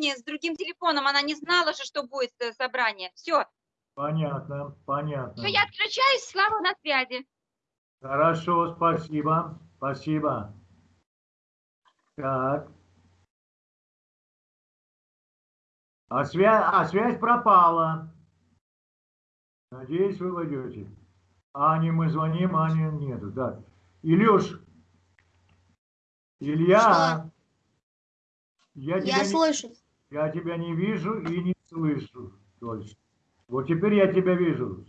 времени с другим телефоном. Она не знала же, что будет э, собрание. Все. Понятно, понятно. Все, я отключаюсь. Слава на связи. Хорошо, спасибо, спасибо. Так. А, свя... а связь пропала. Надеюсь, вы войдете. Ане мы звоним, Ани нету. Да. Илюш, Илья, я, Я тебя не, слышу. Я тебя не вижу и не слышу. Точно. Вот теперь я тебя вижу.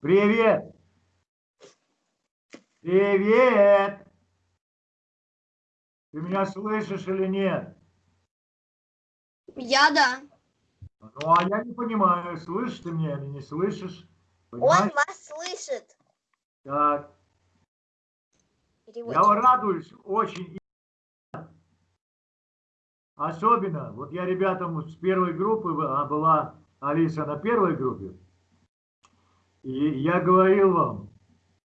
Привет! Привет! Ты меня слышишь или нет? Я да. Ну, а я не понимаю, слышишь ты меня или не слышишь? Он Понимаешь? вас слышит. Так, я Переводчик. радуюсь очень. Особенно, вот я ребятам с первой группы, а была Алиса на первой группе, и я говорил вам,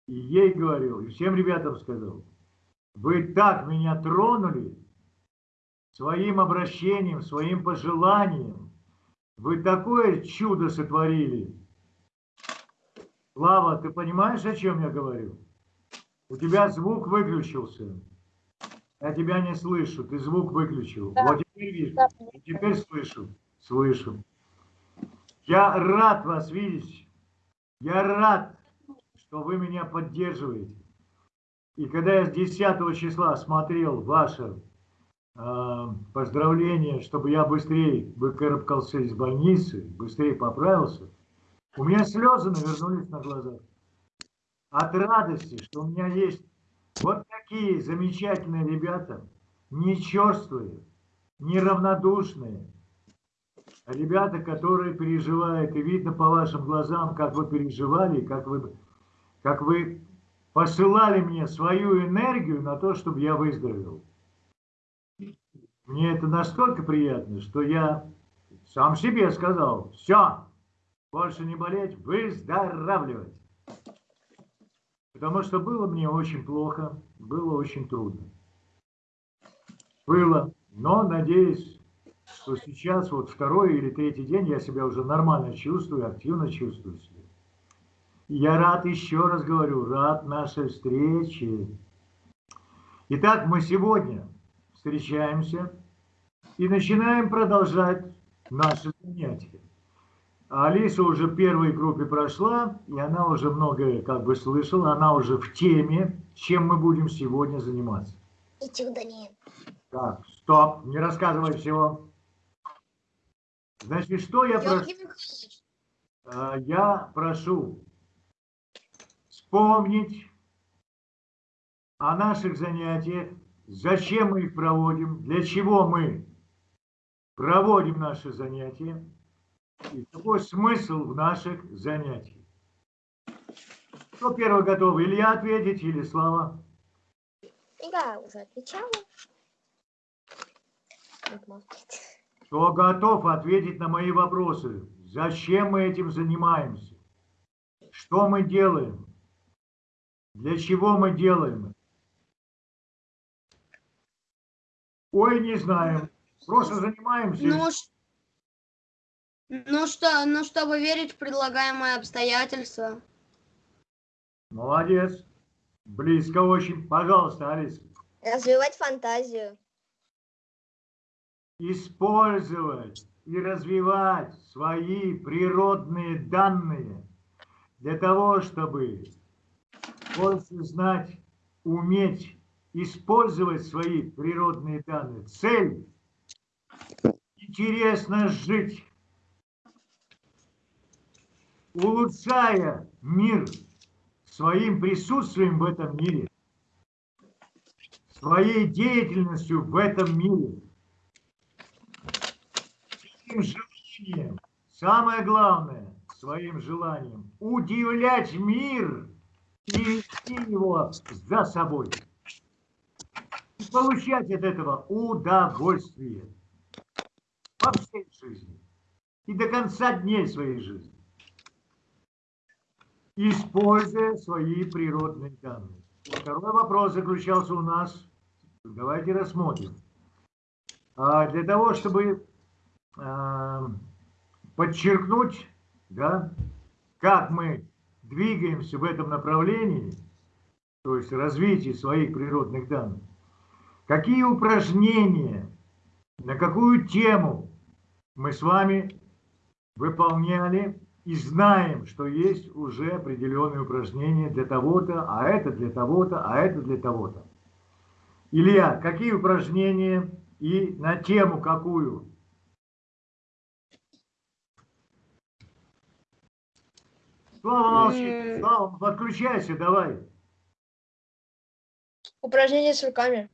и ей говорил, и всем ребятам сказал, вы так меня тронули своим обращением, своим пожеланием, вы такое чудо сотворили. Слава, ты понимаешь, о чем я говорю? У тебя звук выключился. Я тебя не слышу, ты звук выключил. Вот теперь вижу. И теперь слышу. Слышу. Я рад вас видеть. Я рад, что вы меня поддерживаете. И когда я с 10 числа смотрел ваше э, поздравление, чтобы я быстрее выкарабкался из больницы, быстрее поправился, у меня слезы навернулись на глазах. От радости, что у меня есть вот такие замечательные ребята, не черствые, неравнодушные, а ребята, которые переживают, и видно по вашим глазам, как вы переживали, как вы, как вы посылали мне свою энергию на то, чтобы я выздоровел. Мне это настолько приятно, что я сам себе сказал, все, больше не болеть, выздоравливать. Потому что было мне очень плохо, было очень трудно. Было, но надеюсь, что сейчас вот второй или третий день я себя уже нормально чувствую, активно чувствую себя. И я рад, еще раз говорю, рад нашей встрече. Итак, мы сегодня встречаемся и начинаем продолжать наши занятия. А Алиса уже первой группе прошла, и она уже многое как бы слышала, она уже в теме, чем мы будем сегодня заниматься. К Даниилу. Так, стоп, не рассказывай всего. Значит, что я прошу? А, Я прошу вспомнить о наших занятиях, зачем мы их проводим, для чего мы проводим наши занятия и какой смысл в наших занятиях. Кто первый готов? Илья ответить или Слава? Я уже отвечала. Кто готов ответить на мои вопросы? Зачем мы этим занимаемся? Что мы делаем? Для чего мы делаем? Ой, не знаем. Просто занимаемся. ну, ш- ну что, ну чтобы верить в предлагаемые обстоятельства. Молодец. Близко очень. Пожалуйста, Алиса. Развивать фантазию. Использовать и развивать свои природные данные для того, чтобы больше знать, уметь использовать свои природные данные. Цель – интересно жить, улучшая мир своим присутствием в этом мире, своей деятельностью в этом мире, своим желанием, самое главное, своим желанием удивлять мир и вести его за собой. И получать от этого удовольствие во всей жизни и до конца дней своей жизни, используя свои природные данные. Второй вопрос заключался у нас, давайте рассмотрим. А для того, чтобы э, подчеркнуть, да, как мы двигаемся в этом направлении, то есть развитие своих природных данных, какие упражнения, на какую тему мы с вами выполняли и знаем, что есть уже определенные упражнения для того-то, а это для того-то, а это для того-то. Илья, какие упражнения и на тему какую? Слава, молчи. Слава, подключайся, давай. Упражнение с руками.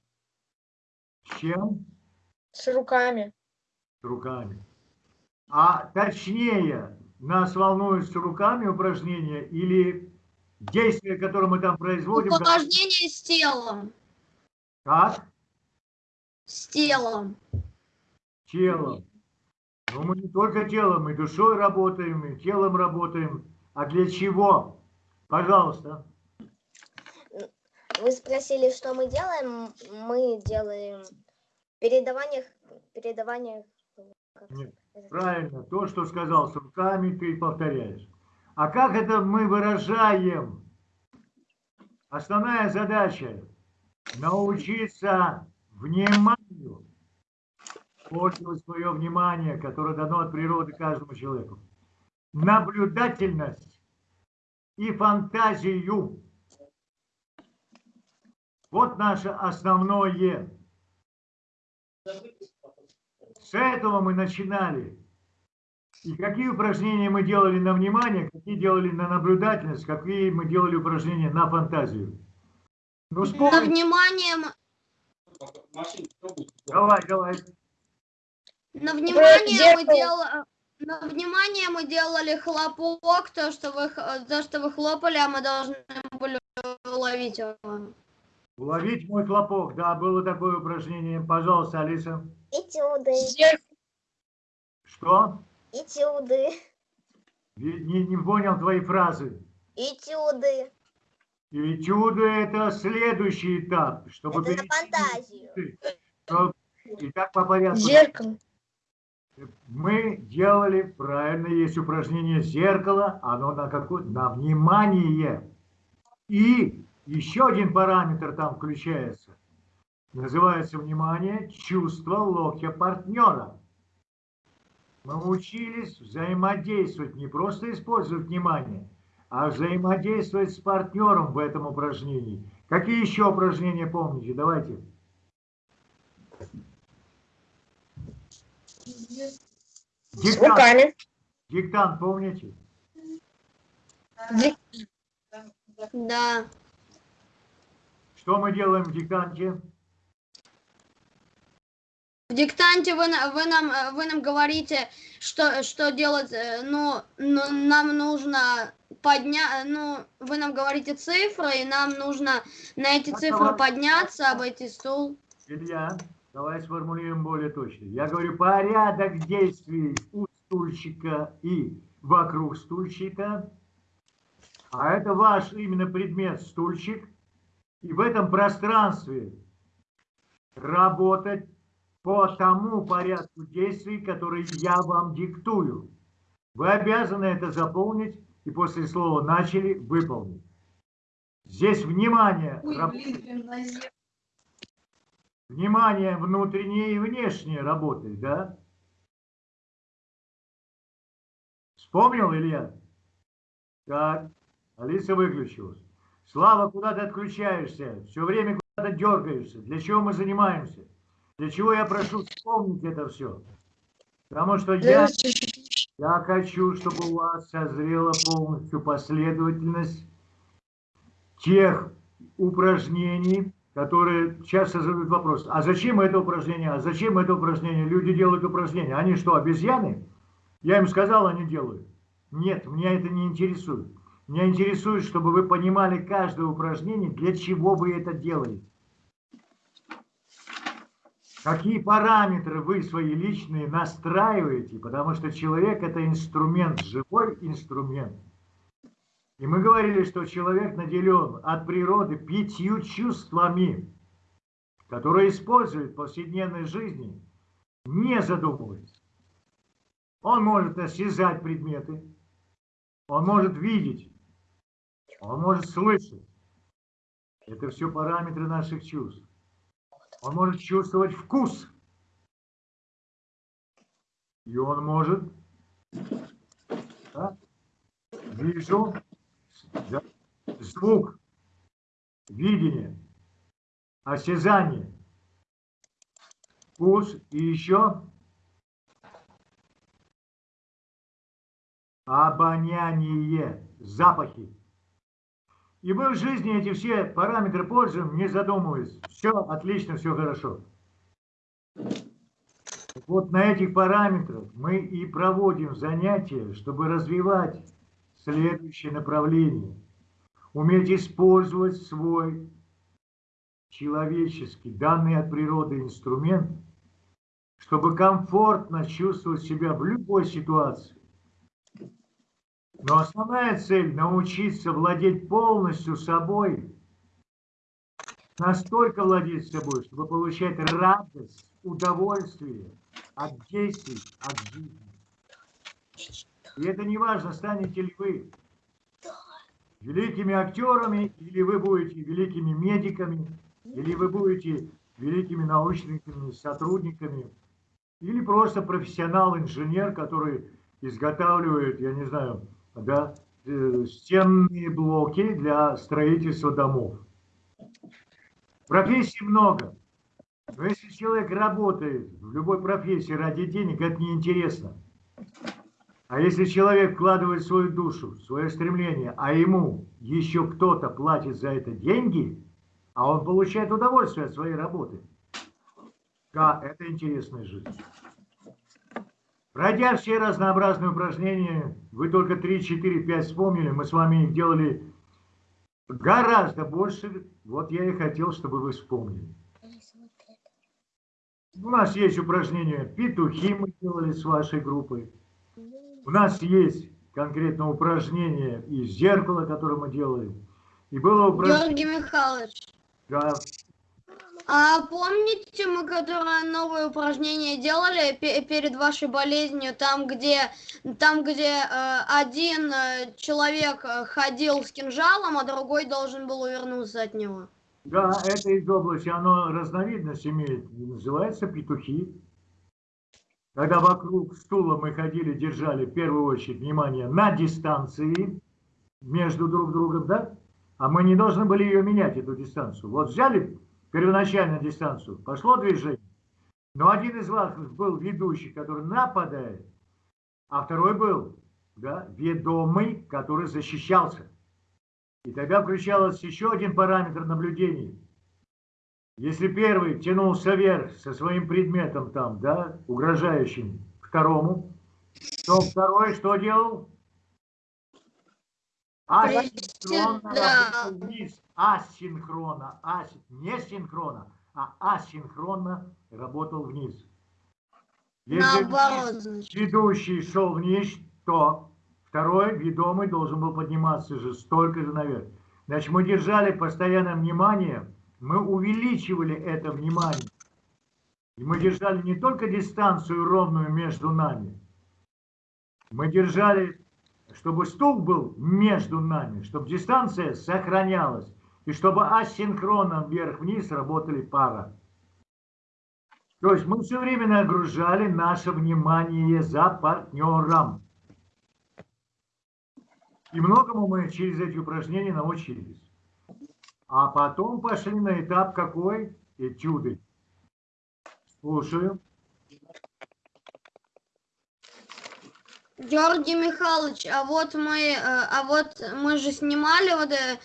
С чем? С руками. С руками. А точнее, нас волнуют руками упражнения или действия, которые мы там производим? Упражнение с телом. Как? С телом. Телом. Но мы не только телом, и душой работаем, и телом работаем. А для чего? Пожалуйста. Вы спросили, что мы делаем. Мы делаем передавание, передавание. Нет? Правильно, то, что сказал с руками, ты повторяешь. А как это мы выражаем? Основная задача – научиться вниманию, пользовать свое внимание, которое дано от природы каждому человеку, наблюдательность и фантазию. Вот наше основное. Этого мы начинали. И какие упражнения мы делали на внимание, какие делали на наблюдательность, какие мы делали упражнения на фантазию. Ну, На вспомни. внимание, м- Давай, давай. на внимание мы делали... На внимание мы делали хлопок, то что, вы, х- то, что вы хлопали, а мы должны были ловить его. Уловить мой хлопок. Да, было такое упражнение. Пожалуйста, Алиса. Этюды. Зеркало. Что? Этюды. Не, не- понял твои фразы. Этюды. И чудо это следующий этап, чтобы Это на перейти фантазию. Что- Итак, по порядку. Зеркало. Мы делали, правильно, есть упражнение зеркало, оно на какое? На внимание. И еще один параметр там включается. Называется внимание чувство локтя партнера. Мы учились взаимодействовать, не просто использовать внимание, а взаимодействовать с партнером в этом упражнении. Какие еще упражнения помните? Давайте. С Диктант, руками. диктант помните? Да. Что мы делаем в диктанте? В диктанте вы, вы, нам, э, вы нам говорите, что, что делать, э, ну, ну, нам нужно поднять, ну, вы нам говорите цифры, и нам нужно на эти Так, цифры давай. подняться, обойти стул. Илья, давай сформулируем более точно. Я говорю порядок действий у стульчика и вокруг стульчика. А это ваш именно предмет стульчик. И в этом пространстве работать по тому порядку действий, который я вам диктую. Вы обязаны это заполнить и после слова «начали» выполнить. Здесь внимание, раб- внимание внутреннее и внешнее работает, да? Вспомнил, Илья? Так, Алиса выключилась. Слава, куда ты отключаешься? Все время куда-то дергаешься. Для чего мы занимаемся? Для чего я прошу вспомнить это все? Потому что я, я хочу, чтобы у вас созрела полностью последовательность тех упражнений, которые часто задают вопрос, а зачем это упражнение, а зачем это упражнение? Люди делают упражнения. Они что, обезьяны? Я им сказал, они делают. Нет, меня это не интересует. Меня интересует, чтобы вы понимали каждое упражнение, для чего вы это делаете. Какие параметры вы свои личные настраиваете, потому что человек это инструмент, живой инструмент. И мы говорили, что человек наделен от природы пятью чувствами, которые использует в повседневной жизни, не задумываясь. Он может осязать предметы, он может видеть, он может слышать. Это все параметры наших чувств. Он может чувствовать вкус. И он может да, вижу, да, звук, видение, осязание, вкус и еще обоняние, запахи. И мы в жизни эти все параметры пользуем, не задумываясь. Все отлично, все хорошо. Вот на этих параметрах мы и проводим занятия, чтобы развивать следующее направление. Уметь использовать свой человеческий, данный от природы инструмент, чтобы комфортно чувствовать себя в любой ситуации. Но основная цель – научиться владеть полностью собой, настолько владеть собой, чтобы получать радость, удовольствие от действий, от жизни. И это не важно, станете ли вы великими актерами, или вы будете великими медиками, или вы будете великими научными сотрудниками, или просто профессионал-инженер, который изготавливает, я не знаю, да, э, стенные блоки для строительства домов. Профессий много. Но если человек работает в любой профессии ради денег, это неинтересно. А если человек вкладывает свою душу, свое стремление, а ему еще кто-то платит за это деньги, а он получает удовольствие от своей работы, да, это интересная жизнь. Пройдя все разнообразные упражнения, вы только 3, 4, 5 вспомнили, мы с вами их делали гораздо больше. Вот я и хотел, чтобы вы вспомнили. У нас есть упражнения петухи мы делали с вашей группой. У нас есть конкретно упражнение из зеркала, которое мы делали. И было упражнение... Георгий Михайлович, Да, а помните, мы которое новое упражнение делали пе- перед вашей болезнью, там, где, там, где э, один э, человек э, ходил с кинжалом, а другой должен был увернуться от него? да, это из области, оно разновидность имеет, называется петухи. Когда вокруг стула мы ходили, держали в первую очередь внимание на дистанции между друг другом, да? А мы не должны были ее менять, эту дистанцию. Вот взяли первоначальную дистанцию, пошло движение, но один из вас был ведущий, который нападает, а второй был да, ведомый, который защищался. И тогда включалось еще один параметр наблюдений. Если первый тянулся вверх со своим предметом там, да, угрожающим второму, то второй что делал? Асинхронно Да. вниз. Асинхронно. Ас... Не синхронно, а асинхронно работал вниз. Если Наоборот, ведущий шел вниз, то второй, ведомый, должен был подниматься же столько же наверх. Значит, мы держали постоянное внимание, мы увеличивали это внимание. И мы держали не только дистанцию ровную между нами, мы держали, чтобы стул был между нами, чтобы дистанция сохранялась, и чтобы асинхронно вверх-вниз работали пара. То есть мы все время нагружали наше внимание за партнером. И многому мы через эти упражнения научились. А потом пошли на этап какой? Этюды. Слушаю. Георгий Михайлович, а вот мы, э, а вот мы же снимали вот э,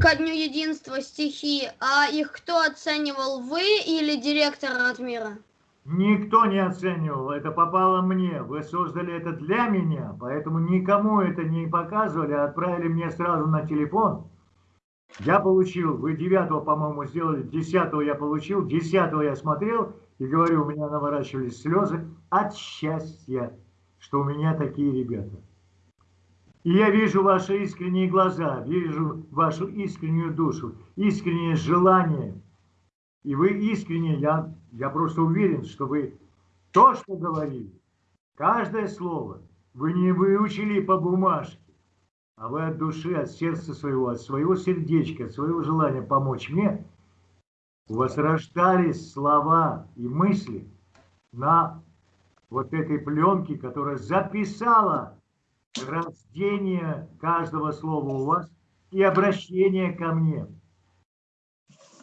ко дню единства стихи, а их кто оценивал, вы или директор Ратмира? Никто не оценивал, это попало мне. Вы создали это для меня, поэтому никому это не показывали, а отправили мне сразу на телефон. Я получил, вы 9 по-моему, сделали, 10 я получил, 10 я смотрел и говорю, у меня наворачивались слезы от счастья, что у меня такие ребята. И я вижу ваши искренние глаза, вижу вашу искреннюю душу, искреннее желание. И вы искренне, я, я просто уверен, что вы то, что говорили, Каждое слово вы не выучили по бумажке, а вы от души, от сердца своего, от своего сердечка, от своего желания помочь мне, у вас рождались слова и мысли на вот этой пленке, которая записала рождение каждого слова у вас и обращение ко мне.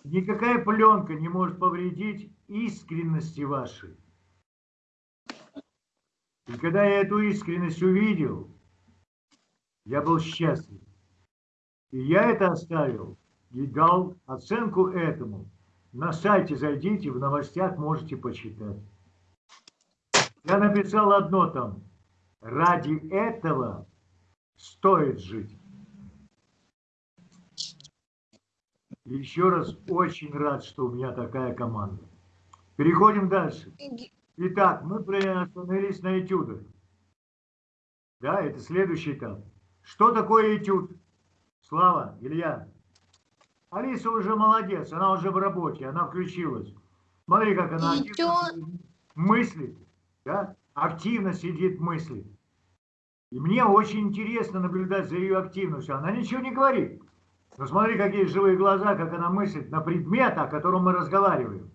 Никакая пленка не может повредить искренности вашей. И когда я эту искренность увидел, я был счастлив. И я это оставил и дал оценку этому. На сайте зайдите, в новостях можете почитать. Я написал одно там. Ради этого стоит жить. Еще раз очень рад, что у меня такая команда. Переходим дальше. Итак, мы остановились на этюдах. Да, это следующий этап. Что такое этюд? Слава, Илья. Алиса уже молодец, она уже в работе, она включилась. Смотри, как она активно мыслит, да? Активно сидит, мыслит. И мне очень интересно наблюдать за ее активностью. Она ничего не говорит. Но смотри, какие живые глаза, как она мыслит на предмет, о котором мы разговариваем.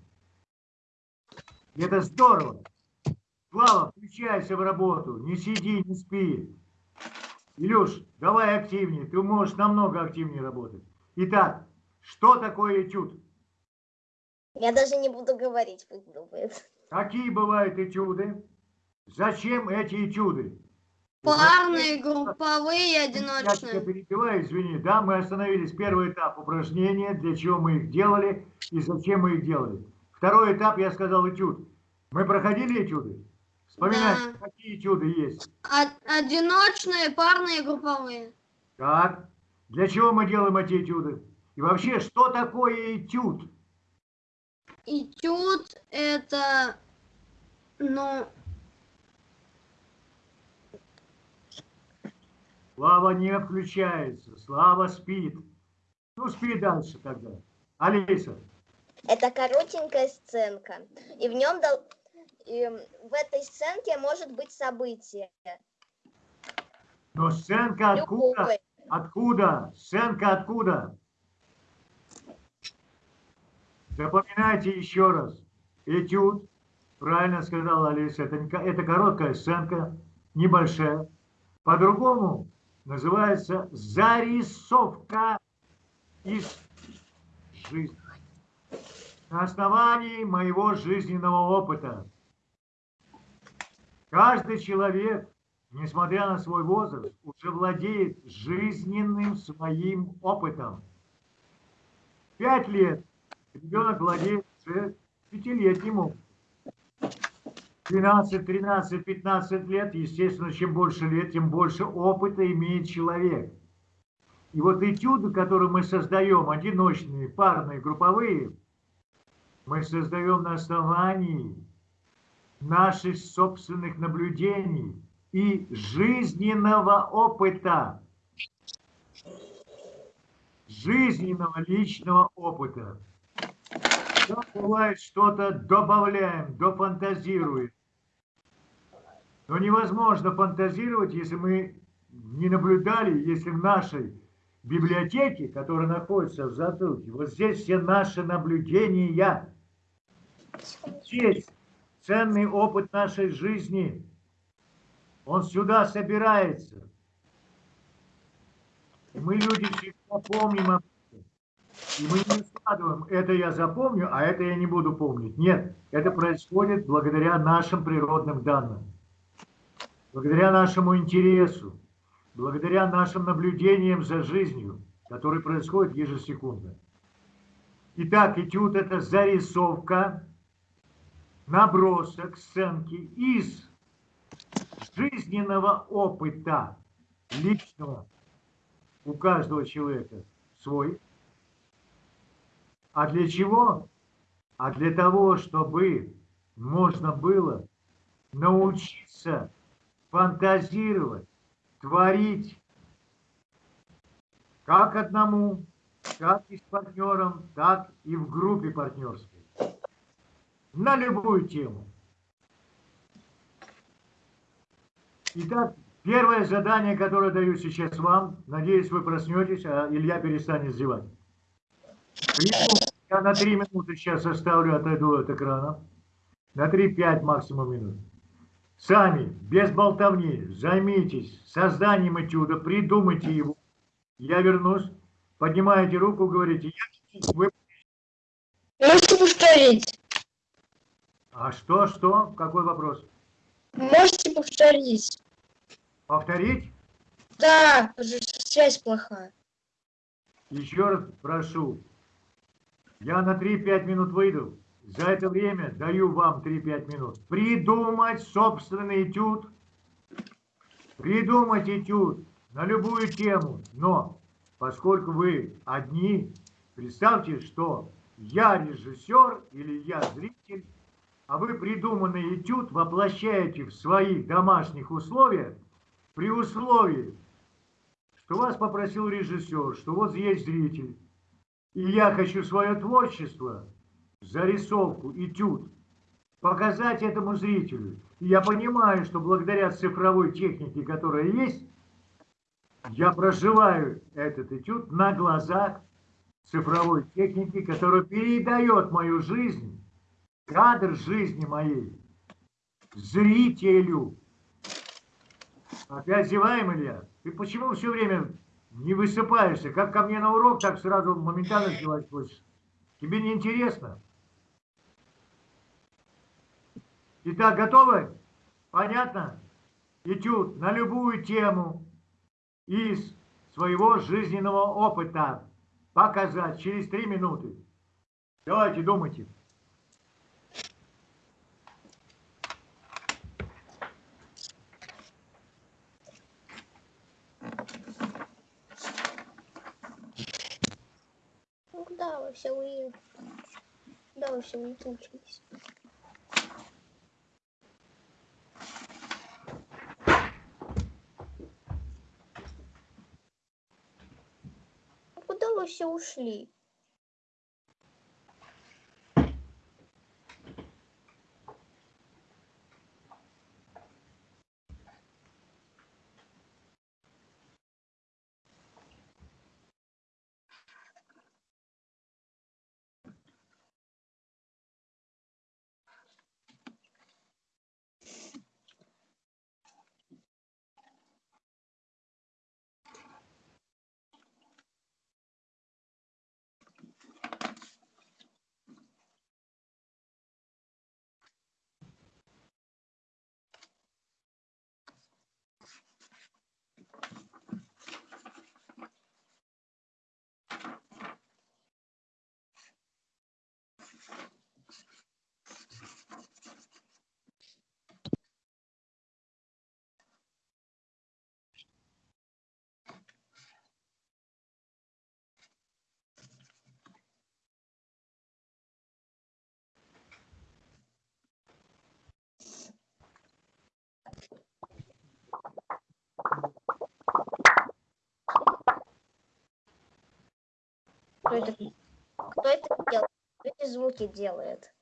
И это здорово. Слава, включайся в работу, не сиди, не спи. Илюш, давай активнее, ты можешь намного активнее работать. Итак, что такое этюд? Я даже не буду говорить, пусть думает. Какие бывают этюды? Зачем эти этюды? Парные, групповые, Я одиночные. перебиваю, извини. Да, мы остановились. Первый этап упражнения, для чего мы их делали и зачем мы их делали. Второй этап, я сказал, этюд. Мы проходили этюды? Вспоминайте, Да. какие этюды есть. Од- Одиночные, парные, групповые. Так, для чего мы делаем эти этюды? И вообще, что такое этюд? Этюд это, ну, Слава не включается, Слава спит. Ну, спи дальше тогда. Алиса, Это коротенькая сценка. И в нем дол- и в этой сценке может быть событие. но сценка откуда? Любое. Откуда? Сценка откуда? Запоминайте еще раз. Этюд, правильно сказала Алиса, это, не это короткая сценка, небольшая. По-другому называется зарисовка из жизни. На основании моего жизненного опыта. Каждый человек, несмотря на свой возраст, уже владеет жизненным своим опытом. Пять лет ребенок владеет уже пятилетним опытом. 12, 13, 15 лет, естественно, чем больше лет, тем больше опыта имеет человек. И вот этюды, которые мы создаем, одиночные, парные, групповые, мы создаем на основании наших собственных наблюдений и жизненного опыта. Жизненного личного опыта. Да, бывает, что-то добавляем, дофантазируем. Но невозможно фантазировать, если мы не наблюдали, если в нашей библиотеке, которая находится в затылке, вот здесь все наши наблюдения. Здесь ценный опыт нашей жизни. Он сюда собирается. И мы, люди, всегда помним об. И мы не складываем, это я запомню, а это я не буду помнить. Нет, это происходит благодаря нашим природным данным. Благодаря нашему интересу, благодаря нашим наблюдениям за жизнью, которые происходят ежесекундно. Итак, этюд – это зарисовка, набросок, сценки из жизненного опыта личного у каждого человека свой. А для чего? А для того, чтобы можно было научиться фантазировать, творить как одному, как и с партнером, так и в группе партнерской. На любую тему. Итак, первое задание, которое даю сейчас вам, надеюсь, вы проснетесь, а Илья перестанет зевать. Придумайте, Я на 3 минуты сейчас оставлю, отойду от экрана. На 3-5 максимум минут. Сами, без болтовни, займитесь созданием этюда, придумайте его. Я вернусь, поднимаете руку, говорите, я, вы, Можете повторить? а что, что, какой вопрос? Можете повторить? Повторить? Да, связь плохая. Еще раз прошу. Я на 3-5 минут выйду. За это время даю вам 3-5 минут. Придумать собственный этюд. Придумать этюд на любую тему. Но поскольку вы одни, представьте, что я режиссер или я зритель, а вы придуманный этюд воплощаете в своих домашних условиях при условии, что вас попросил режиссер, что вот есть зритель, и я хочу свое творчество, зарисовку, этюд, показать этому зрителю. И я понимаю, что благодаря цифровой технике, которая есть, я проживаю этот этюд на глазах цифровой техники, которая передает мою жизнь, кадр жизни моей зрителю. Опять зеваем, Илья? Ты почему все время не высыпаешься? Как ко мне на урок, так сразу моментально зевать хочешь. Тебе не интересно? Итак, готовы? Понятно? Этюд на любую тему из своего жизненного опыта показать через три минуты. Давайте, думайте. Ну, куда вы все уехали? Куда вы все улетучились? Ну, Куда вы все ушли? Кто это, кто это делает? Кто эти звуки делает?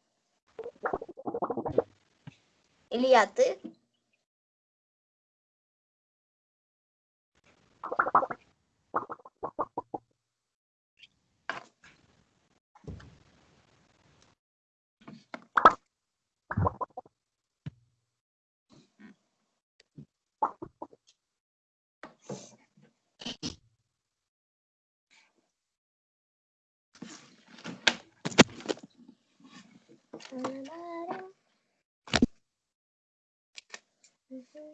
Илья, ты? Куда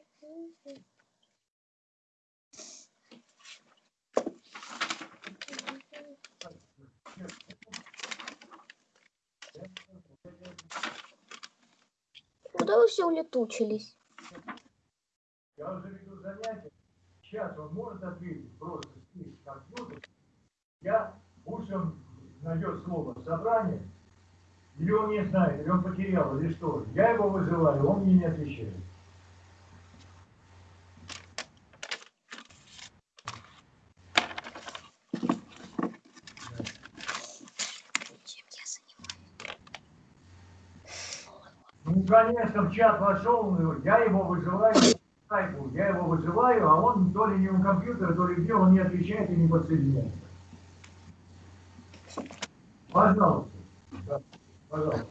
вы все улетучились? Я уже веду занятие. Сейчас он может ответить просто здесь компьютер. Я он найдет слово собрание. Или он не знает, или он потерял, или что. Я его вызываю, он мне не отвечает. Конечно, в чат вошел, я его вызываю по скайпу. вызываю, а он то ли не у компьютера, то ли где, он не отвечает и не подсоединяется. Пожалуйста. Да, пожалуйста.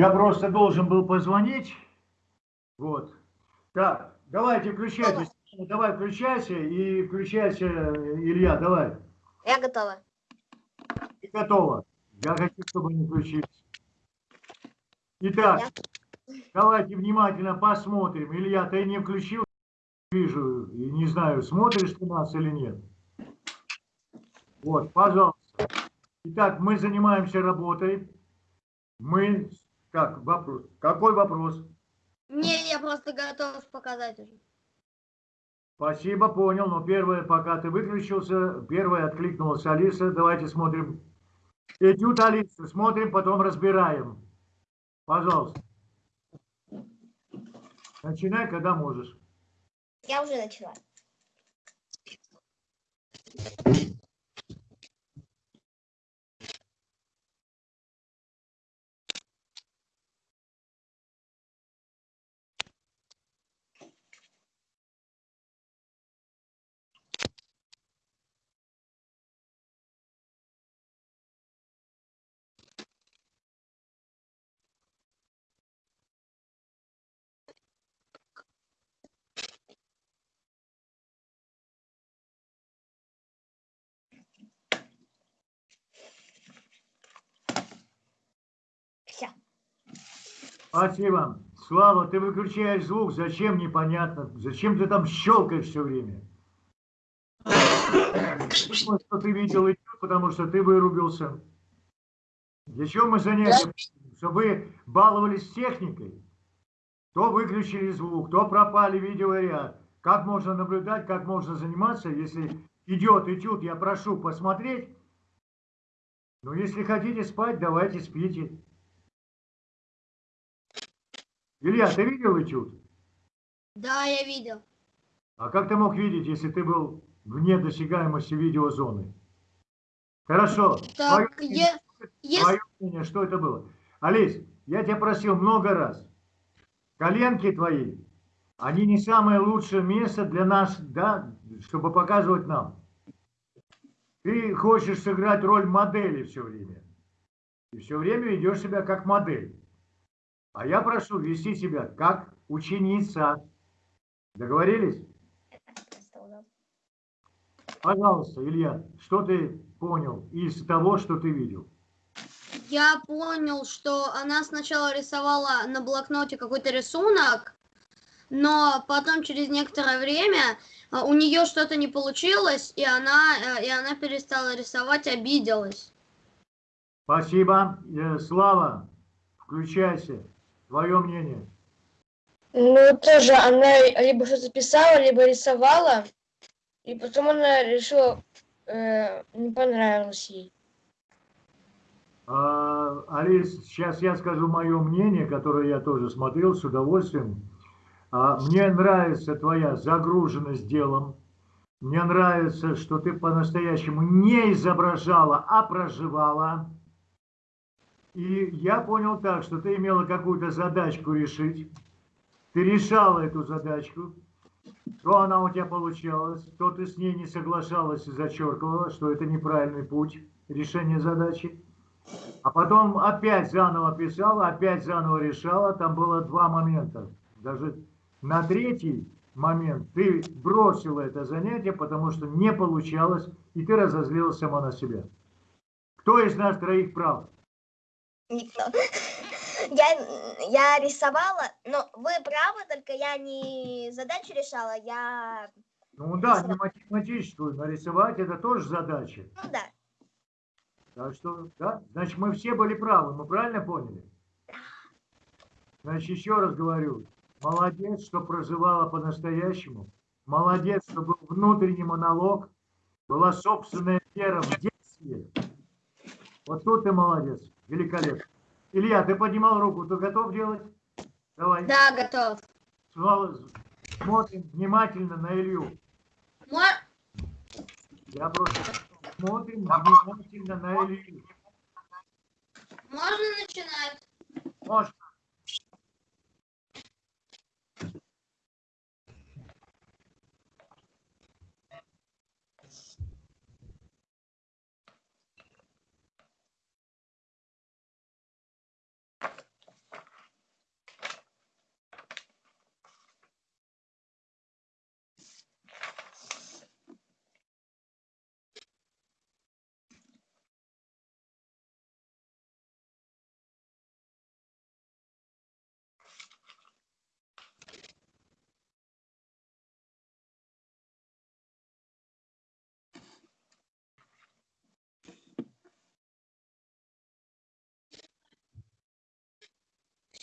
Я просто должен был позвонить. Вот. Так, давайте включайтесь. Давай включайся и включайся, Илья, давай. Я готова. Ты готова. Я хочу, чтобы не включились. Итак, давайте внимательно посмотрим. Илья, ты не включил? Вижу, и не знаю, смотришь ты нас или нет. Вот, пожалуйста. Итак, мы занимаемся работой. Мы, как, вопрос, какой вопрос? Не, я просто готов показать уже. Спасибо, понял. Но первое, пока ты выключился, первое откликнулась Алиса. Давайте смотрим. Этюд Алиса. Смотрим, потом разбираем. Пожалуйста. Начинай, когда можешь. Я уже начала. Спасибо. Слава, ты выключаешь звук. Зачем, непонятно. Зачем ты там щелкаешь все время? Думаю, что ты видел этюд, потому что ты вырубился. Для чего мы занятия? Чтобы баловались техникой. То выключили звук, то пропали видеоряд. Как можно наблюдать, как можно заниматься, если идет этюд, я прошу посмотреть. Но если хотите спать, давайте спите. Илья, ты видел этюд? Да, я видел. А как ты мог видеть, если ты был вне досягаемости видеозоны? Хорошо. Так, Твое если... Твое мнение, что это было? Олесь, я тебя просил много раз. Коленки твои, они не самое лучшее место для нас, да, чтобы показывать нам. Ты хочешь сыграть роль модели все время. И все время ведешь себя как модель. А я прошу вести себя как ученица. Договорились? Пожалуйста, Илья, что ты понял из того, что ты видел? Я понял, что она сначала рисовала на блокноте какой-то рисунок, но потом через некоторое время а, у нее что-то не получилось, и она, э, и она перестала рисовать, обиделась. Спасибо. Э, Слава, включайся. Твое мнение. Ну, тоже она либо что-то писала, либо рисовала, и потом она решила, э, не понравилось ей. А, Алис, сейчас я скажу мое мнение, которое я тоже смотрел с удовольствием. А, Мне нравится твоя загруженность делом. Мне нравится, что ты по-настоящему не изображала, а проживала. И я понял так, что ты имела какую-то задачку решить. Ты решала эту задачку. То она у тебя получалась, то ты с ней не соглашалась и зачеркивала, что это неправильный путь решения задачи. А потом опять заново писала, опять заново решала. Там было два момента. Даже на третий момент ты бросила это занятие, потому что не получалось, и ты разозлилась сама на себя. Кто из нас троих прав? Никто. Я, я рисовала, но вы правы, только я не задачу решала, я... Ну да, не математическую нарисовать, это тоже задача. Ну да. Так что, да, значит, мы все были правы, мы правильно поняли? Значит, еще раз говорю, молодец, что проживала по-настоящему, молодец, что был внутренний монолог, была собственная вера в действие. Вот тут ты молодец. Великолепно. Илья, ты поднимал руку, ты готов делать? Давай. Да, готов. Смотрим внимательно на Илью. Мо- Я просто смотрим внимательно на Илью. Можно начинать? Можно.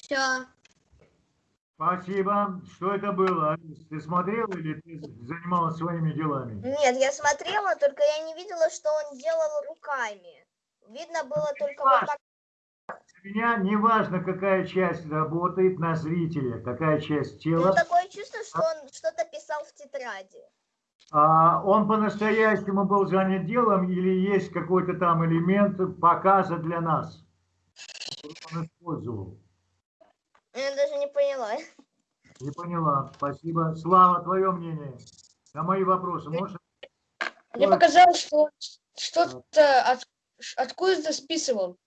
Все. Спасибо. Что это было? Алис? Ты смотрел или ты занималась своими делами? Нет, я смотрела, только я не видела, что он делал руками. Видно было только вот так. Для меня не важно, какая часть работает на зрителя, какая часть Ну, тела. такое чувство, что он что-то писал в тетради. А он по-настоящему был занят делом или есть какой-то там элемент показа для нас? Он использовал. Я даже не поняла. Не поняла. Спасибо. Слава, твое мнение на мои вопросы. Можешь? Мне показалось, что что-то от- откуда-то списывал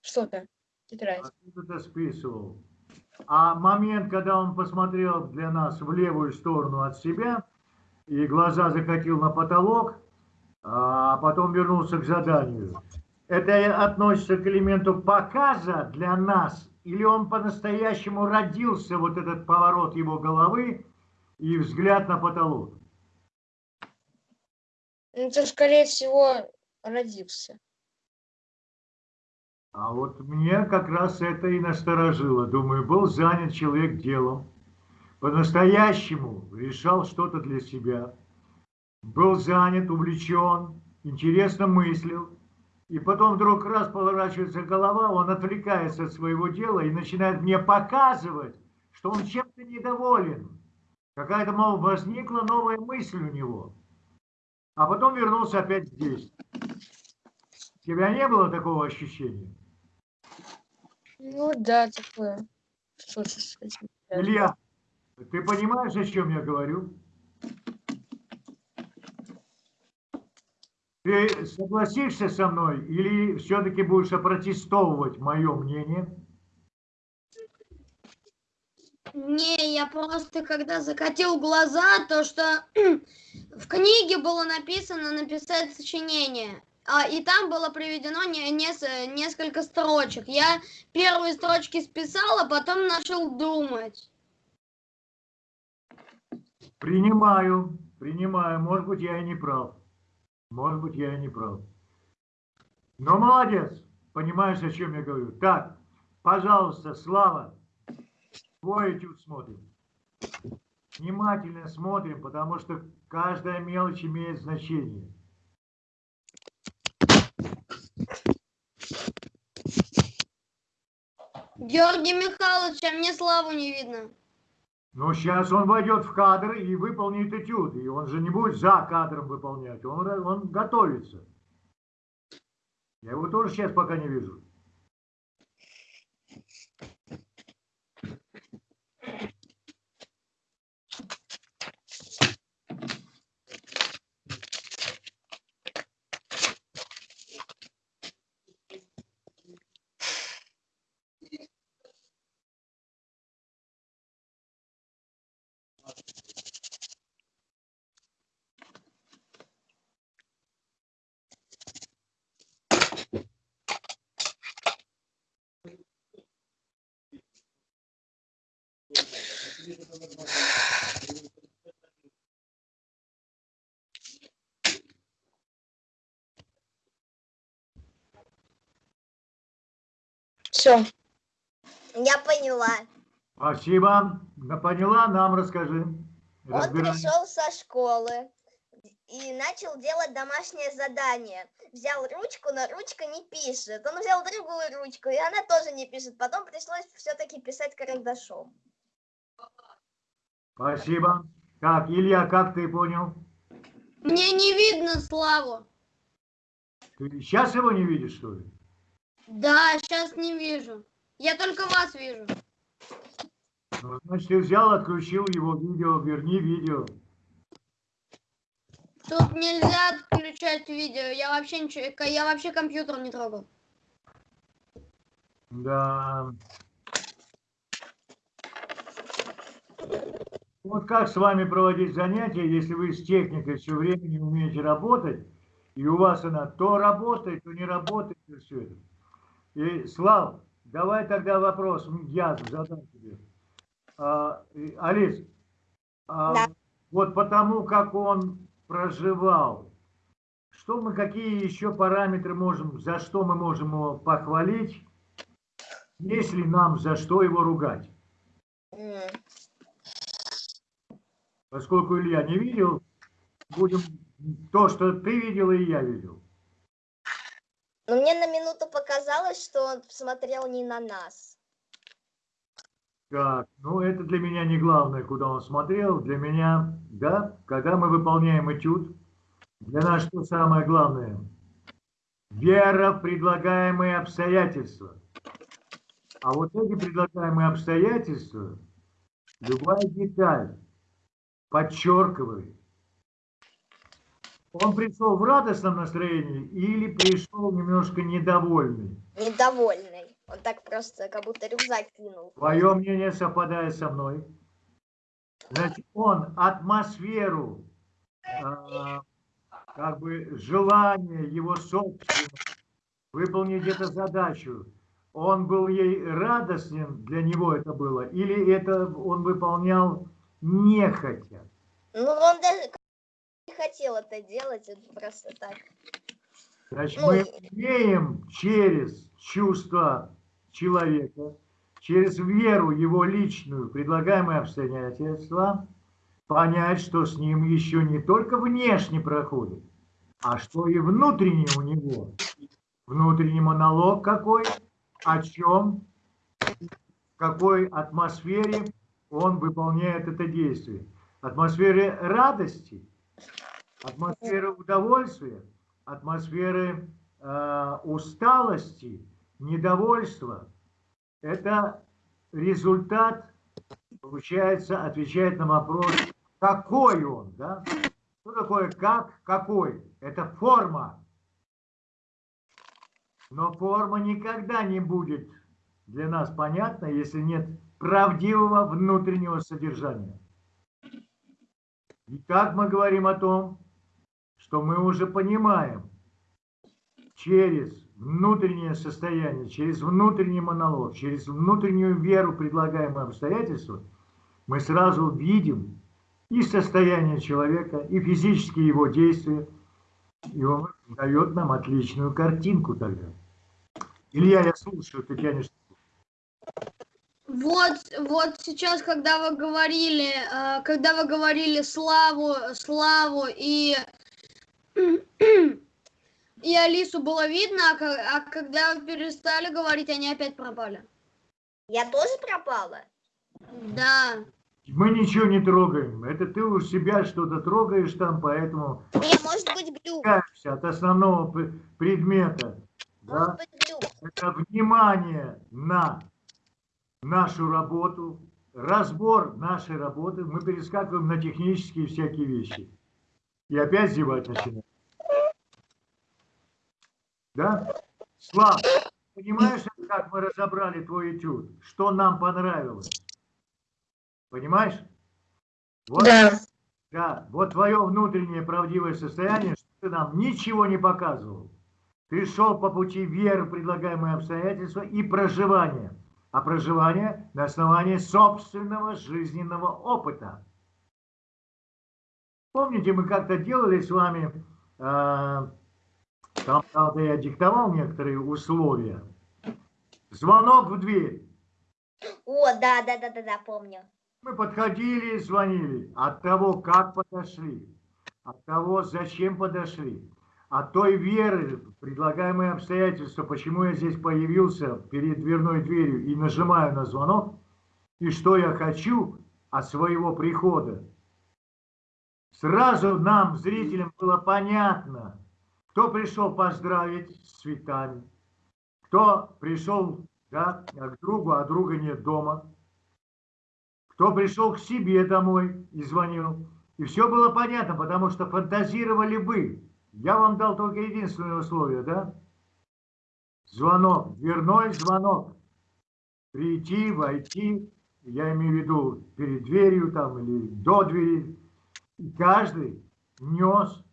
что-то. Откуда-то списывал. А момент, когда он посмотрел для нас в левую сторону от себя и глаза закатил на потолок, а потом вернулся к заданию, это относится к элементу показа для нас, или он по-настоящему родился, вот этот поворот его головы и взгляд на потолок? Ну, Это, скорее всего, родился. А вот мне как раз это и насторожило. Думаю, был занят человек делом, по-настоящему решал что-то для себя, был занят, увлечен, интересно мыслил, и потом вдруг раз поворачивается голова, он отвлекается от своего дела и начинает мне показывать, что он чем-то недоволен. Какая-то, мол, возникла новая мысль у него. А потом вернулся опять здесь. У тебя не было такого ощущения? Ну да, такое. Илья, ты понимаешь, о чем я говорю? Ты согласишься со мной или все-таки будешь опротестовывать мое мнение? Не, я просто когда закатил глаза, то что в книге было написано написать сочинение. А, и там было приведено не, нес- несколько строчек. Я первые строчки списала, потом начал думать. Принимаю, принимаю. Может быть, я и не прав. Может быть, я и не прав. Но молодец, понимаешь, о чем я говорю. Так, пожалуйста, Слава, твой этюд смотрим. Внимательно смотрим, потому что каждая мелочь имеет значение. Георгий Михайлович, а мне славу не видно. Но сейчас он войдет в кадр и выполнит этюд. И он же не будет за кадром выполнять. Он, он готовится. Я его тоже сейчас пока не вижу. Все. Я поняла. Спасибо. Да Поняла, нам расскажи. Он пришел со школы. и начал делать домашнее задание. Взял ручку, но ручка не пишет. Он взял другую ручку, и она тоже не пишет. Потом пришлось все-таки писать карандашом. Спасибо. Так, Илья, как ты понял? Мне не видно Славу. Ты сейчас его не видишь, что ли? Да, сейчас не вижу. Я только вас вижу. Значит, ты взял, отключил его видео, верни видео. Тут нельзя отключать видео. Я вообще ничего, я вообще компьютер не трогал. Да. Вот как с вами проводить занятия, если вы с техникой все время не умеете работать, и у вас она то работает, то не работает, и все это. И, Слав, давай тогда вопрос я задам тебе. А, Алис, а, Да. вот потому как он проживал, что мы, какие еще параметры можем, за что мы можем его похвалить, если нам за что его ругать? М. Поскольку Илья не видел, будем то, что ты видел и я видел. Но мне на минуту показалось, что он смотрел не на нас. Так, ну это для меня не главное, куда он смотрел. Для меня, да, когда мы выполняем этюд, для нас что самое главное? Вера в предлагаемые обстоятельства. А вот эти предлагаемые обстоятельства, любая деталь подчеркивает. Он пришел в радостном настроении или пришел немножко недовольный? Недовольный. Он так просто, как будто рюкзак кинул. Твое мнение совпадает со мной. Значит, он атмосферу, а, как бы желание его собственное выполнить эту задачу, он был ей радостен, для него это было, или это он выполнял нехотя? Ну, он даже хотел это делать, это просто так. Значит, Ну, мы умеем через чувства человека, через веру его личную, предлагаемые обстоятельства, понять, что с ним еще не только внешне проходит, а что и внутренне у него. Внутренний монолог какой, о чем, в какой атмосфере он выполняет это действие. Атмосфере радости, атмосферы удовольствия, атмосферы э, усталости, недовольства. Это результат, получается, отвечает на вопрос, какой он, да? Что такое как, какой? Это форма. Но форма никогда не будет для нас понятна, если нет правдивого внутреннего содержания. И как мы говорим о том, что мы уже понимаем через внутреннее состояние, через внутренний монолог, через внутреннюю веру предлагаемые обстоятельства, мы сразу видим и состояние человека, и физические его действия, и он дает нам отличную картинку тогда. Илья, я слушаю, ты тянешь. Вот, вот сейчас, когда вы говорили, э, когда вы говорили Славу, Славу и и Алису было видно, а, а когда вы перестали говорить, они опять пропали. Я тоже пропала? Да. Мы ничего не трогаем. Это ты у себя что-то трогаешь там, поэтому Не, может быть глюк. от основного предмета. Может Да? быть глюк. Это внимание на нашу работу, разбор нашей работы. Мы перескакиваем на технические всякие вещи. И опять зевать начинаем. Да? Слав, понимаешь, как мы разобрали твой этюд? Что нам понравилось? Понимаешь? Вот, Да. да, вот твое внутреннее правдивое состояние, что ты нам ничего не показывал. Ты шел по пути веры, в предлагаемые обстоятельства и проживания. А проживание на основании собственного жизненного опыта. Помните, мы как-то делали с вами, э, там, правда, я диктовал некоторые условия. Звонок в дверь. О, да, да, да, да, да, помню. Мы подходили и звонили. От того, как подошли, от того, зачем подошли, от той веры, предлагаемые обстоятельства, почему я здесь появился перед дверной дверью и нажимаю на звонок, и что я хочу от своего прихода. Сразу нам, зрителям, было понятно, кто пришел поздравить с цветами, кто пришел да, к другу, а друга нет дома, кто пришел к себе домой и звонил. И все было понятно, потому что фантазировали вы. Я вам дал только единственное условие, да? Звонок, дверной звонок. Прийти, войти, я имею в виду перед дверью там или до двери. И каждый нес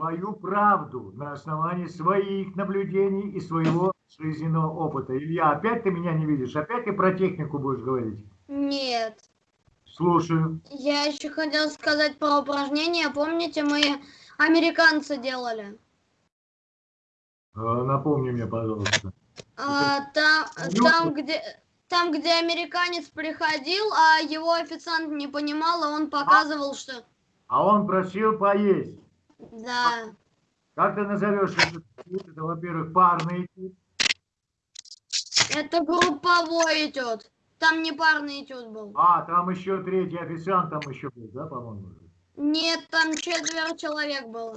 свою правду на основании своих наблюдений и своего жизненного опыта. Илья, опять ты меня не видишь? Опять ты про технику будешь говорить? Нет. Слушаю. Я еще хотела сказать про упражнения. Помните, мы американцы делали? А, Напомни мне, пожалуйста. А, там, там, где, там, где американец приходил, а его официант не понимал, и он показывал, что... А он просил поесть. Да. Как ты назовешь этот этюд? Это, во-первых, парный этюд. Это групповой этюд. Там не парный этюд был. А, там еще третий официант там еще был, да, по-моему? Нет, там четверо человек было.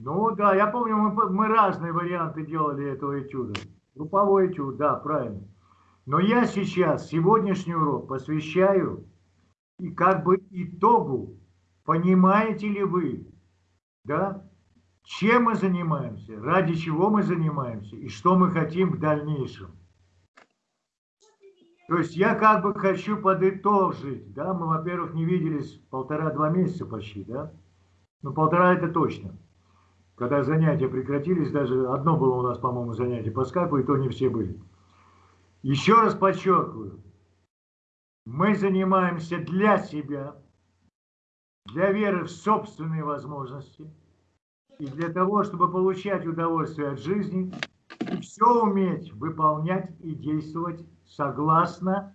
Ну да, я помню, мы, мы разные варианты делали этого этюда. Групповой этюд, да, правильно. Но я сейчас сегодняшний урок посвящаю и как бы итогу, понимаете ли вы, да, чем мы занимаемся, ради чего мы занимаемся? И что мы хотим в дальнейшем. То есть я как бы хочу подытожить, да, мы, во-первых, не виделись полтора-два месяца почти, да, ну полтора это точно. Когда занятия прекратились, даже одно было у нас, по-моему, занятие по скайпу, и то не все были. Еще раз подчеркиваю, мы занимаемся для себя, для веры в собственные возможности и для того, чтобы получать удовольствие от жизни и все уметь выполнять и действовать согласно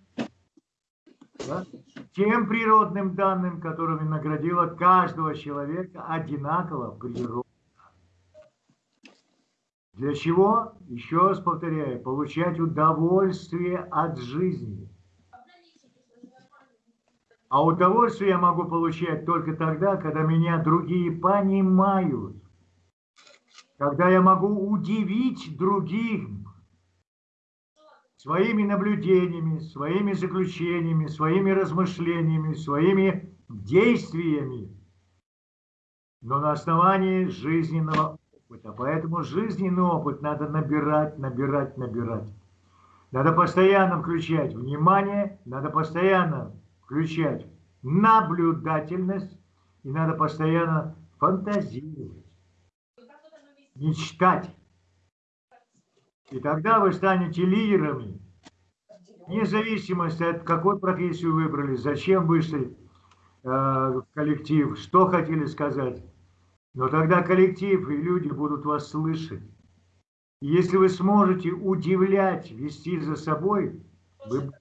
да, тем природным данным, которыми наградила каждого человека одинаково природа. Для чего? Еще раз повторяю, получать удовольствие от жизни. А удовольствие я могу получать только тогда, когда меня другие понимают. Когда я могу удивить других своими наблюдениями, своими заключениями, своими размышлениями, своими действиями, но на основании жизненного опыта. Поэтому жизненный опыт надо набирать, набирать, набирать. Надо постоянно включать внимание, надо постоянно включать наблюдательность и надо постоянно фантазировать, мечтать. И тогда вы станете лидерами, вне зависимости от какой профессию выбрали, зачем вышли э, в коллектив, что хотели сказать. Но тогда коллектив и люди будут вас слышать. И если вы сможете удивлять, вести за собой, вы,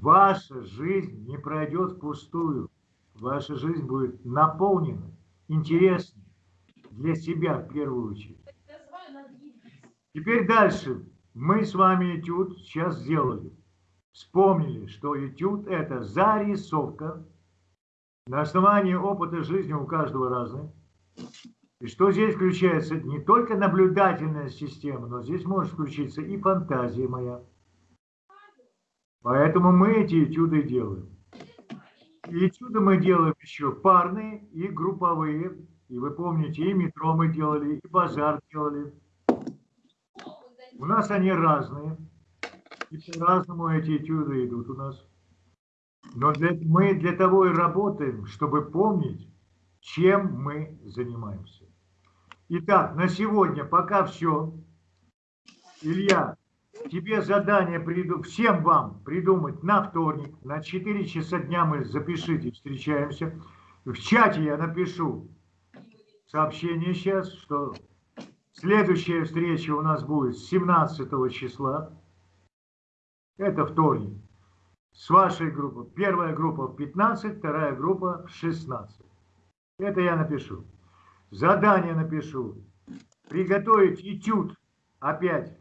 ваша жизнь не пройдет впустую. Ваша жизнь будет наполнена, интересной для себя в первую очередь. Теперь дальше. Мы с вами этюд сейчас сделали. Вспомнили, что этюд – это зарисовка. На основании опыта жизни у каждого разный. И что здесь включается не только наблюдательная система, но здесь может включиться и фантазия моя. Поэтому мы эти этюды делаем. И этюды мы делаем еще парные и групповые. И вы помните, и метро мы делали, и базар делали. У нас они разные. И по-разному эти этюды идут у нас. Но для, мы для того и работаем, чтобы помнить, чем мы занимаемся. Итак, на сегодня пока все. Илья, тебе задание приду, всем вам придумать на вторник, на 4 часа дня мы запишите, встречаемся. В чате я напишу сообщение сейчас, что следующая встреча у нас будет 17 числа. Это вторник. С вашей группы. Первая группа в 15, вторая группа в 16. Это я напишу. Задание напишу. Приготовить этюд опять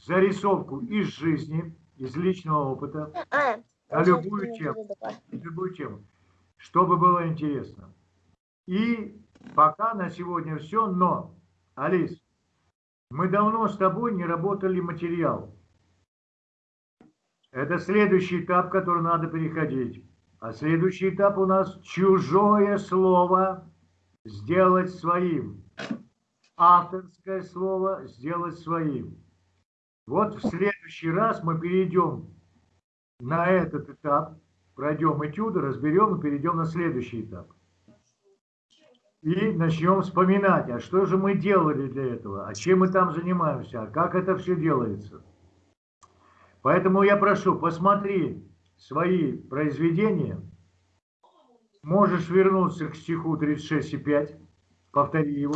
зарисовку из жизни, из личного опыта, А, на уже любую тему. любую тему, чтобы было интересно. И пока на сегодня все, но, Алис, мы давно с тобой не работали материал. Это следующий этап, который надо переходить. А следующий этап у нас чужое слово сделать своим. Авторское слово сделать своим. Вот в следующий раз мы перейдем на этот этап, пройдем этюды, разберем и перейдем на следующий этап. И начнем вспоминать, а что же мы делали для этого, а чем мы там занимаемся, а как это все делается. Поэтому я прошу, посмотри свои произведения, можешь вернуться к стиху 36,5, повтори его.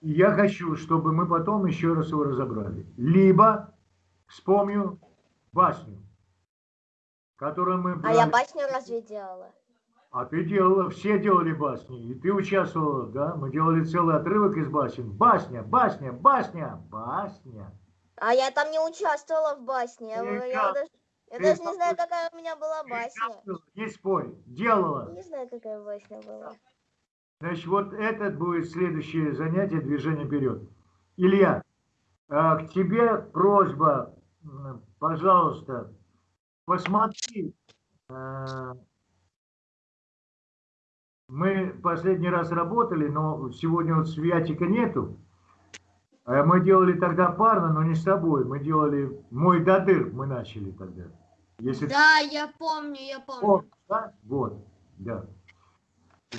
Я хочу, чтобы мы потом еще раз его разобрали. Либо вспомню басню, которую мы А я брали. басню разве делала? А ты делала, все делали басни, и ты участвовала, да? Мы делали целый отрывок из басен. Басня, басня, басня, басня. А я там не участвовала в басне. Я, я даже, я даже не знаю, какая у меня была басня. Не спорь, делала. Не знаю, какая басня была. Значит, вот это будет следующее занятие движение вперед. Илья, а, к тебе просьба, пожалуйста, посмотри. а, Мы последний раз работали, но сегодня вот Святика нету. А Мы делали тогда парно, но не с тобой. Мы делали «Мой дадыр» мы начали тогда. Если Да, я помню, я помню. помнишь, да? Вот, да.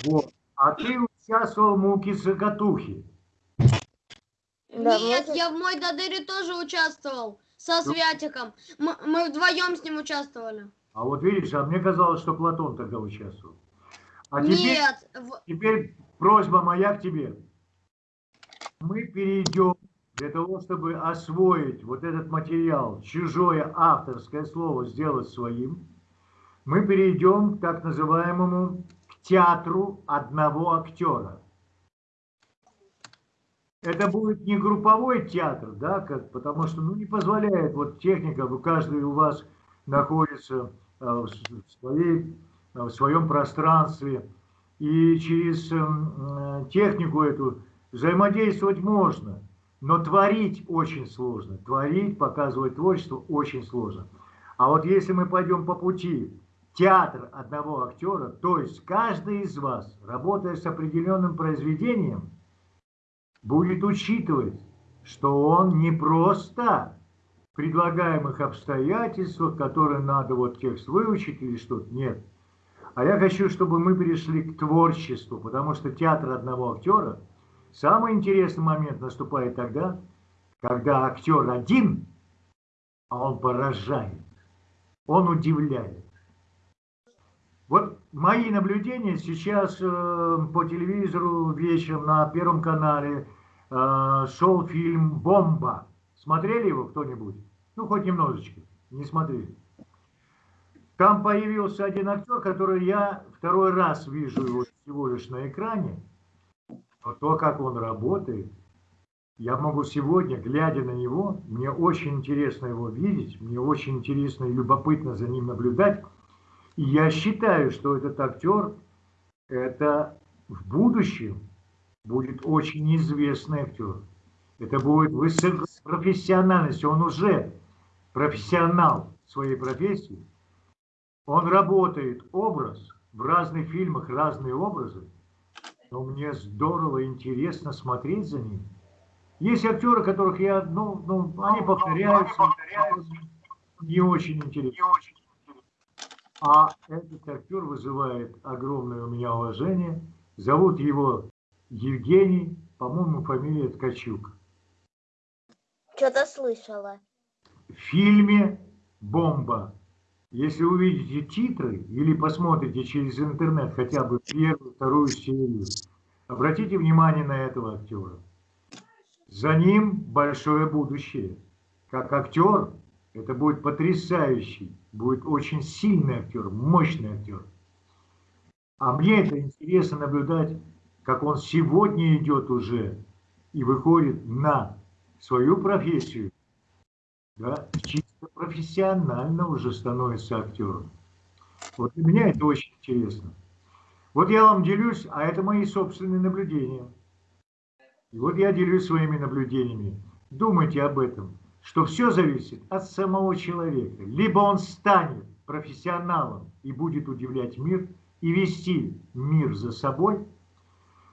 Вот. А ты участвовал в муке цокотухи. Да, Нет, мне- я в мой Дадыре тоже участвовал со Ну. Святиком. Мы, мы вдвоем с ним участвовали. А вот видишь, а мне казалось, что Платон тогда участвовал. А теперь, Нет, теперь просьба моя к тебе. Мы перейдем для того, чтобы освоить вот этот материал, чужое авторское слово сделать своим, мы перейдем к так называемому театру одного актера. Это будет не групповой театр, да, как, потому что ну, не позволяет вот техника, вы- каждый у вас находится э, в своей, э, в своем пространстве, и через эм, э, технику эту взаимодействовать можно, но творить очень сложно, творить, показывать творчество очень сложно. А вот если мы пойдем по пути театр одного актера, то есть каждый из вас, работая с определенным произведением, будет учитывать, что он не просто в предлагаемых обстоятельствах, которые надо вот текст выучить или что-то, нет. А я хочу, чтобы мы перешли к творчеству, потому что театр одного актера, самый интересный момент наступает тогда, когда актер один, а он поражает, он удивляет. Вот мои наблюдения сейчас э, по телевизору вечером на Первом канале э, шел фильм «Бомба». Смотрели его кто-нибудь? Ну, хоть немножечко. Не смотрели. Там появился один актер, который я второй раз вижу его всего лишь на экране. Но то, как он работает, я могу сегодня, глядя на него, мне очень интересно его видеть, мне очень интересно и любопытно за ним наблюдать. Я считаю, что этот актер, это в будущем будет очень известный актер. Это будет высокопрофессиональность. Он уже профессионал своей профессии. Он работает образ в разных фильмах, разные образы. Но мне здорово, интересно смотреть за ним. Есть актеры, которых я, ну, ну они повторяются, не очень интересно. А этот актер вызывает огромное у меня уважение. Зовут его Евгений, по-моему, фамилия Ткачук. Что-то слышала. В фильме «Бомба». Если увидите титры или посмотрите через интернет хотя бы первую, вторую серию, обратите внимание на этого актера. За ним большое будущее. Как актер это будет потрясающий, будет очень сильный актер, мощный актер. А мне это интересно наблюдать, как он сегодня идет уже и выходит на свою профессию, да, чисто профессионально уже становится актером. Вот для меня это очень интересно. Вот я вам делюсь, а это мои собственные наблюдения. И вот я делюсь своими наблюдениями. Думайте об этом, что все зависит от самого человека. Либо он станет профессионалом и будет удивлять мир, и вести мир за собой,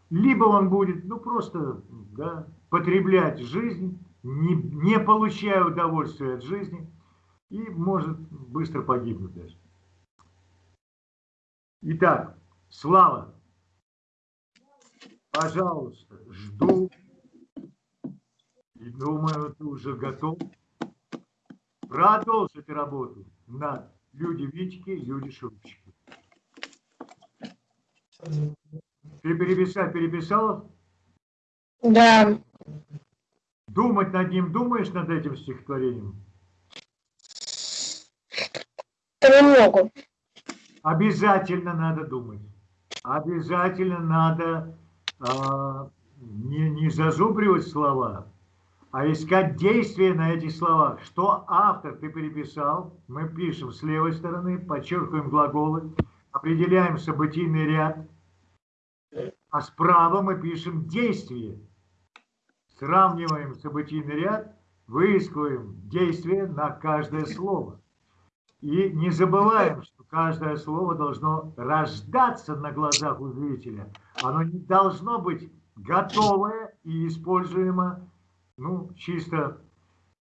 либо он будет, ну, просто да, потреблять жизнь, не, не получая удовольствия от жизни, и может быстро погибнуть даже. Итак, Слава, пожалуйста, жду и думаю, ты уже готов продолжить работу над люди Витьки, люди Шурчики. Ты переписал, переписал? Да. Думать над ним думаешь, над этим стихотворением? Понемногу. Обязательно надо думать. Обязательно надо а, не, не зазубривать слова, а искать действия на этих словах. Что автор ты переписал, мы пишем с левой стороны, подчеркиваем глаголы, определяем событийный ряд, а справа мы пишем действие. Сравниваем событийный ряд, выискиваем действие на каждое слово. И не забываем, что каждое слово должно рождаться на глазах у зрителя. Оно не должно быть готовое и используемо ну, чисто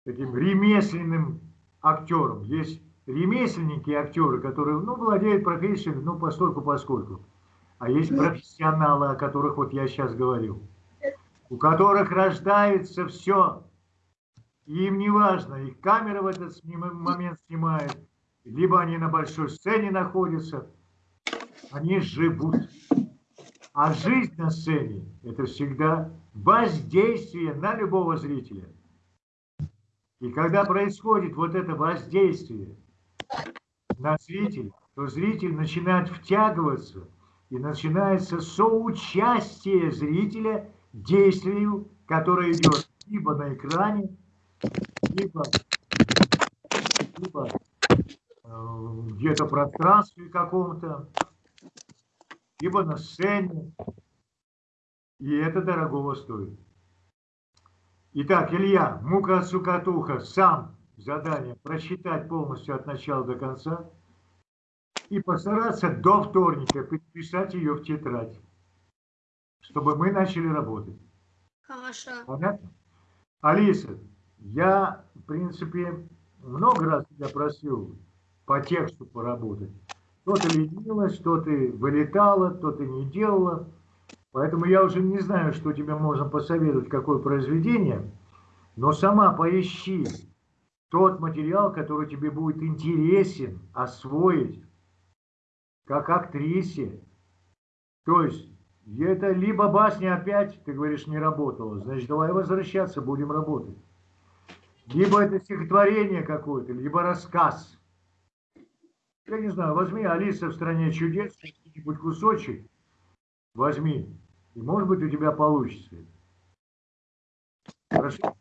таким ремесленным актером. Есть ремесленники и актеры, которые ну, владеют профессией ну, постольку поскольку. А есть профессионалы, о которых вот я сейчас говорил, у которых рождается все. И им не важно, их камера в этот момент снимает, либо они на большой сцене находятся, они живут. А жизнь на сцене – это всегда воздействие на любого зрителя. И когда происходит вот это воздействие на зрителя, то зритель начинает втягиваться, и начинается соучастие зрителя действию, которое идет либо на экране, либо, либо Э, где-то в пространстве каком-то, либо на сцене. И это дорогого стоит. Итак, Илья, мука сукатуха, сам задание прочитать полностью от начала до конца и постараться до вторника подписать ее в тетрадь, чтобы мы начали работать. Хорошо. Понятно? Алиса, я, в принципе, много раз тебя просил по тексту поработать. То ты ленилась, то ты вылетала, то ты не делала. Поэтому я уже не знаю, что тебе можно посоветовать, какое произведение, но сама поищи тот материал, который тебе будет интересен освоить, как актрисе. То есть, это либо басня опять, ты говоришь, не работала, значит, давай возвращаться, будем работать. Либо это стихотворение какое-то, либо рассказ – я не знаю, возьми Алиса в стране чудес, какой-нибудь кусочек, возьми, и может быть у тебя получится. Хорошо?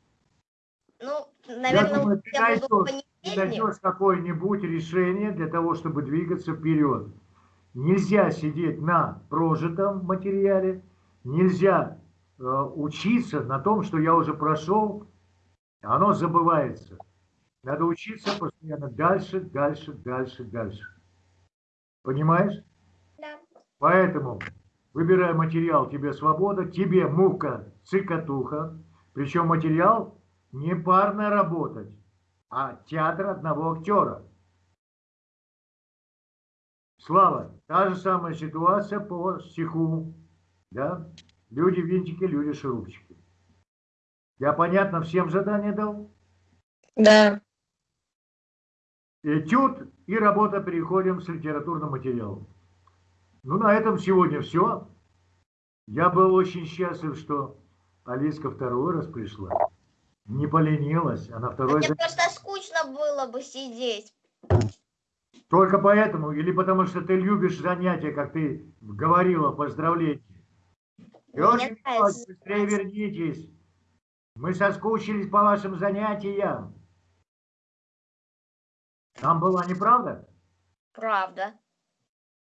Ну, наверное, я думаю, ты я буду найдешь, ты найдешь какое-нибудь решение для того, чтобы двигаться вперед. Нельзя сидеть на прожитом материале, нельзя э, учиться на том, что я уже прошел, оно забывается. Надо учиться постоянно дальше, дальше, дальше, дальше. Понимаешь? Да. Поэтому выбирай материал, тебе свобода, тебе мука, цикатуха. Причем материал не парно работать, а театр одного актера. Слава, та же самая ситуация по стиху. Да? Люди винтики, люди шурупчики. Я понятно всем задание дал? Да. Этюд и работа переходим с литературным материалом. Ну, на этом сегодня все. Я был очень счастлив, что Алиска второй раз пришла. Не поленилась, а на второй... Мне просто скучно было бы сидеть. Только поэтому или потому что ты любишь занятия, как ты говорила, поздравления? Нравится быстрее вернитесь. Мы соскучились по вашим занятиям. Там была неправда? Правда.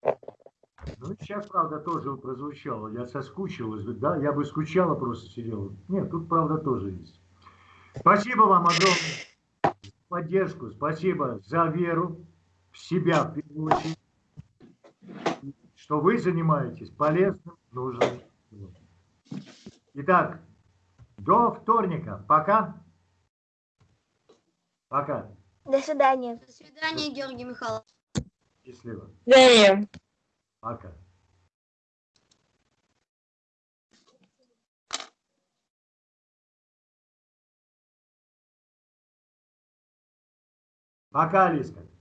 Ну, сейчас, правда, тоже прозвучало. Я соскучилась. Да, я бы скучала, просто сидела. Нет, тут правда тоже есть. Спасибо вам огромное за поддержку. Спасибо за веру в себя, в первую очередь. Что вы занимаетесь полезным, нужным. Итак, до вторника. Пока. Пока. До свидания. До свидания, Георгий Михайлович. Счастливо. Далее. Пока. Пока, Лиска.